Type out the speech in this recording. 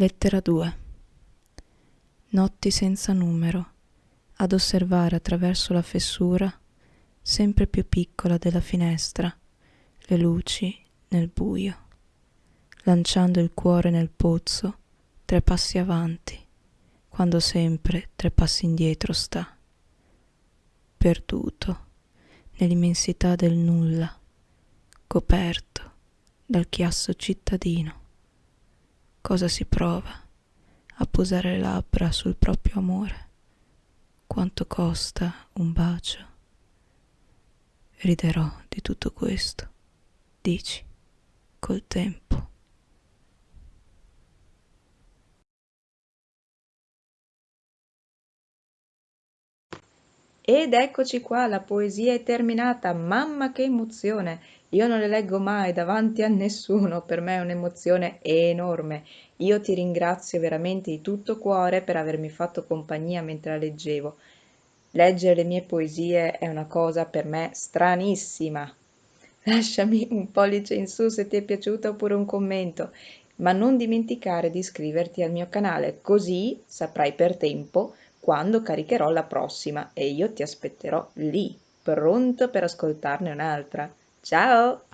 Lettera 2 Notti senza numero, ad osservare attraverso la fessura, sempre più piccola della finestra, le luci nel buio, lanciando il cuore nel pozzo, tre passi avanti, quando sempre tre passi indietro sta, perduto nell'immensità del nulla, coperto dal chiasso cittadino cosa si prova a posare le labbra sul proprio amore, quanto costa un bacio. Riderò di tutto questo, dici, col tempo. Ed eccoci qua, la poesia è terminata, mamma che emozione! Io non le leggo mai davanti a nessuno, per me è un'emozione enorme. Io ti ringrazio veramente di tutto cuore per avermi fatto compagnia mentre la leggevo. Leggere le mie poesie è una cosa per me stranissima. Lasciami un pollice in su se ti è piaciuta oppure un commento, ma non dimenticare di iscriverti al mio canale, così saprai per tempo quando caricherò la prossima e io ti aspetterò lì, pronto per ascoltarne un'altra. Ciao!